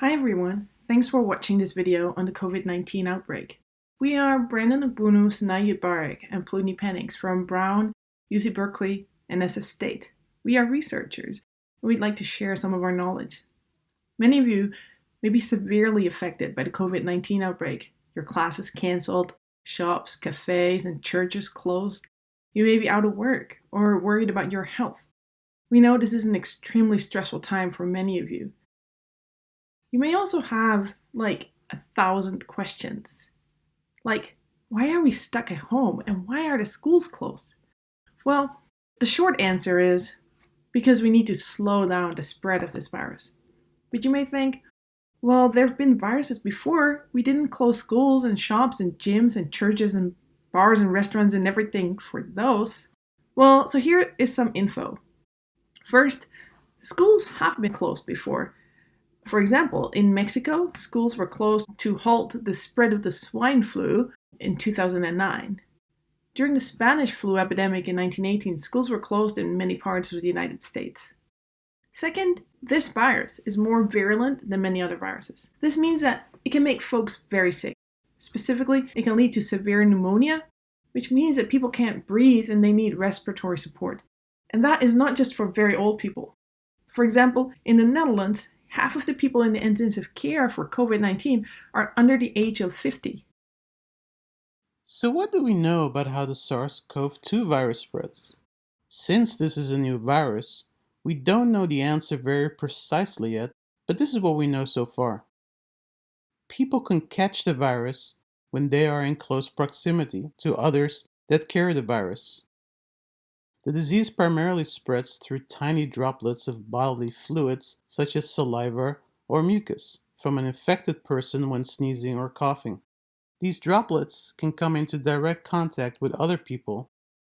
Hi everyone, thanks for watching this video on the COVID-19 outbreak. We are Brandon Ogbunu, Sanayi Barek, and Pleuni Pennings from Brown, UC Berkeley, and SF State. We are researchers, and we'd like to share some of our knowledge. Many of you may be severely affected by the COVID-19 outbreak. Your classes cancelled, shops, cafes, and churches closed. You may be out of work or worried about your health. We know this is an extremely stressful time for many of you. You may also have like a thousand questions. Like, why are we stuck at home and why are the schools closed? Well, the short answer is because we need to slow down the spread of this virus. But you may think, well, there have been viruses before. We didn't close schools and shops and gyms and churches and bars and restaurants and everything for those. Well, so here is some info. First, schools have been closed before, for example, in Mexico, schools were closed to halt the spread of the swine flu in 2009. During the Spanish flu epidemic in 1918, schools were closed in many parts of the United States. Second, this virus is more virulent than many other viruses. This means that it can make folks very sick. Specifically, it can lead to severe pneumonia, which means that people can't breathe and they need respiratory support. And that is not just for very old people. For example, in the Netherlands, half of the people in the intensive care for COVID 19 are under the age of 50. So, what do we know about how the SARS CoV 2 virus spreads? Since this is a new virus, we don't know the answer very precisely yet, but this is what we know so far. People can catch the virus when they are in close proximity to others that carry the virus. The disease primarily spreads through tiny droplets of bodily fluids such as saliva or mucus from an infected person when sneezing or coughing. These droplets can come into direct contact with other people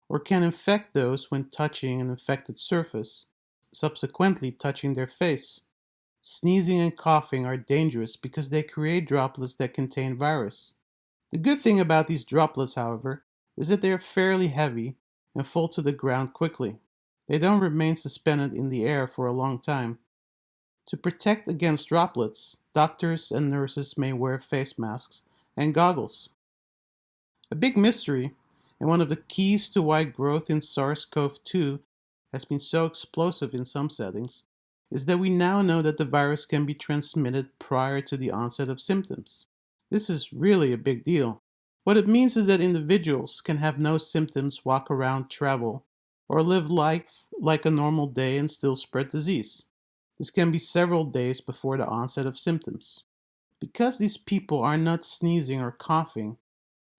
or can infect those when touching an infected surface, subsequently touching their face. Sneezing and coughing are dangerous because they create droplets that contain virus. The good thing about these droplets, however, is that they are fairly heavy and fall to the ground quickly. They don't remain suspended in the air for a long time. To protect against droplets, doctors and nurses may wear face masks and goggles. A big mystery, and one of the keys to why growth in SARS CoV 2 has been so explosive in some settings, is that we now know that the virus can be transmitted prior to the onset of symptoms. This is really a big deal. What it means is that individuals can have no symptoms, walk around, travel, or live life like a normal day and still spread disease. This can be several days before the onset of symptoms. Because these people are not sneezing or coughing,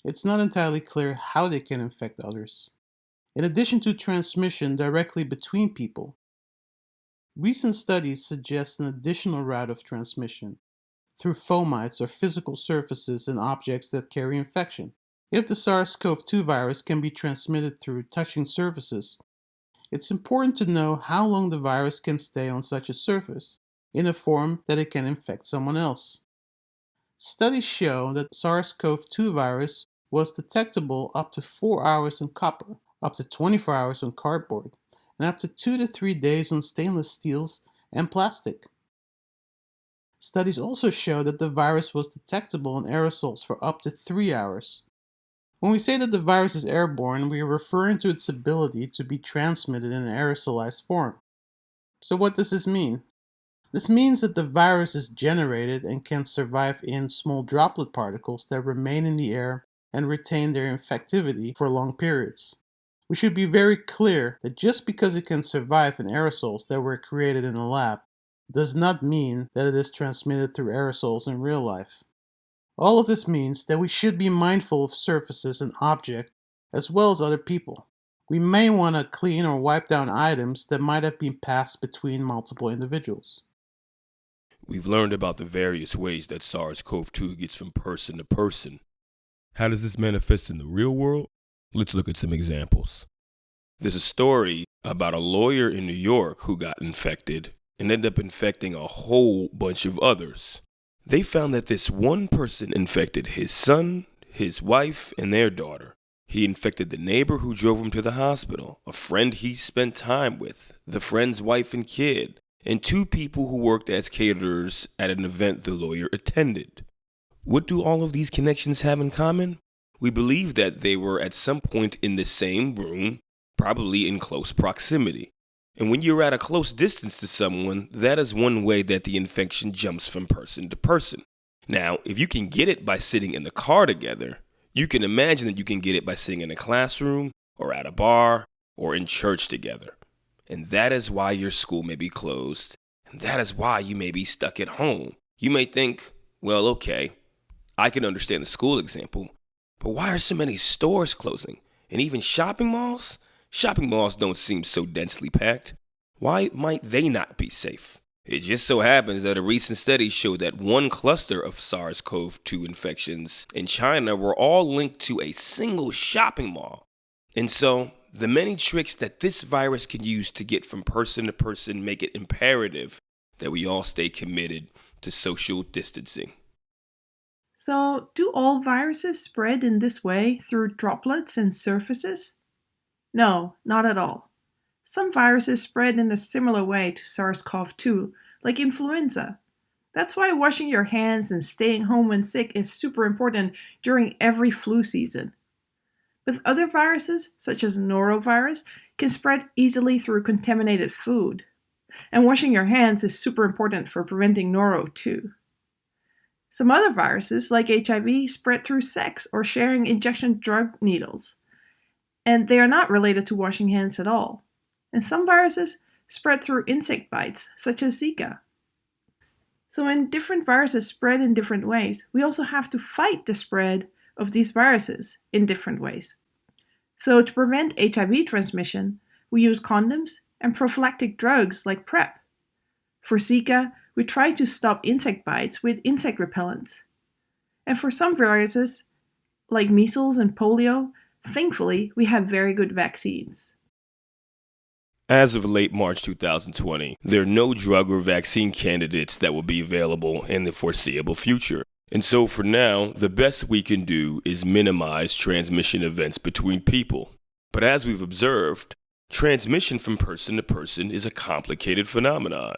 it's not entirely clear how they can infect others. In addition to transmission directly between people, recent studies suggest an additional route of transmission through fomites or physical surfaces and objects that carry infection. If the SARS-CoV-2 virus can be transmitted through touching surfaces, it's important to know how long the virus can stay on such a surface in a form that it can infect someone else. Studies show that SARS-CoV-2 virus was detectable up to 4 hours on copper, up to 24 hours on cardboard, and up to 2 to 3 days on stainless steels and plastic. Studies also show that the virus was detectable in aerosols for up to three hours. When we say that the virus is airborne, we are referring to its ability to be transmitted in an aerosolized form. So what does this mean? This means that the virus is generated and can survive in small droplet particles that remain in the air and retain their infectivity for long periods. We should be very clear that just because it can survive in aerosols that were created in a lab does not mean that it is transmitted through aerosols in real life. All of this means that we should be mindful of surfaces and objects as well as other people. We may want to clean or wipe down items that might have been passed between multiple individuals. We've learned about the various ways that SARS CoV 2 gets from person to person. How does this manifest in the real world? Let's look at some examples. There's a story about a lawyer in New York who got infected and ended up infecting a whole bunch of others. They found that this one person infected his son, his wife, and their daughter. He infected the neighbor who drove him to the hospital, a friend he spent time with, the friend's wife and kid, and two people who worked as caterers at an event the lawyer attended. What do all of these connections have in common? We believe that they were at some point in the same room, probably in close proximity. And when you're at a close distance to someone, that is one way that the infection jumps from person to person. Now, if you can get it by sitting in the car together, you can imagine that you can get it by sitting in a classroom or at a bar or in church together. And that is why your school may be closed. And that is why you may be stuck at home. You may think, well, okay, I can understand the school example, but why are so many stores closing? And even shopping malls? Shopping malls don't seem so densely packed. Why might they not be safe? It just so happens that a recent study showed that one cluster of SARS CoV 2 infections in China were all linked to a single shopping mall. And so, the many tricks that this virus can use to get from person to person make it imperative that we all stay committed to social distancing. So, do all viruses spread in this way through droplets and surfaces? No, not at all. Some viruses spread in a similar way to SARS CoV 2, like influenza. That's why washing your hands and staying home when sick is super important during every flu season. But other viruses, such as norovirus, can spread easily through contaminated food. And washing your hands is super important for preventing noro too. Some other viruses, like HIV, spread through sex or sharing injection drug needles and they are not related to washing hands at all. And some viruses spread through insect bites, such as Zika. So when different viruses spread in different ways, we also have to fight the spread of these viruses in different ways. So to prevent HIV transmission, we use condoms and prophylactic drugs like PrEP. For Zika, we try to stop insect bites with insect repellents. And for some viruses, like measles and polio, Thankfully, we have very good vaccines. As of late March 2020, there are no drug or vaccine candidates that will be available in the foreseeable future. And so for now, the best we can do is minimize transmission events between people. But as we've observed, transmission from person to person is a complicated phenomenon.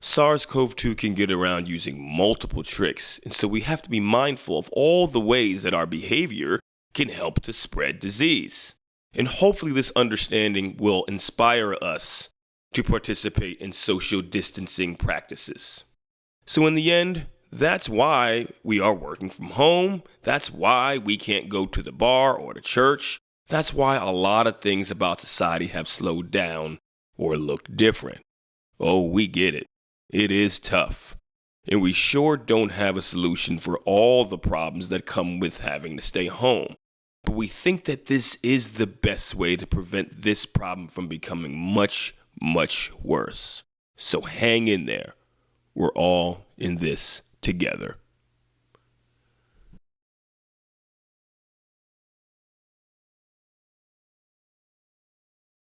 SARS CoV 2 can get around using multiple tricks, and so we have to be mindful of all the ways that our behavior can help to spread disease. And hopefully, this understanding will inspire us to participate in social distancing practices. So, in the end, that's why we are working from home. That's why we can't go to the bar or the church. That's why a lot of things about society have slowed down or look different. Oh, we get it. It is tough. And we sure don't have a solution for all the problems that come with having to stay home. But we think that this is the best way to prevent this problem from becoming much, much worse. So hang in there. We're all in this together.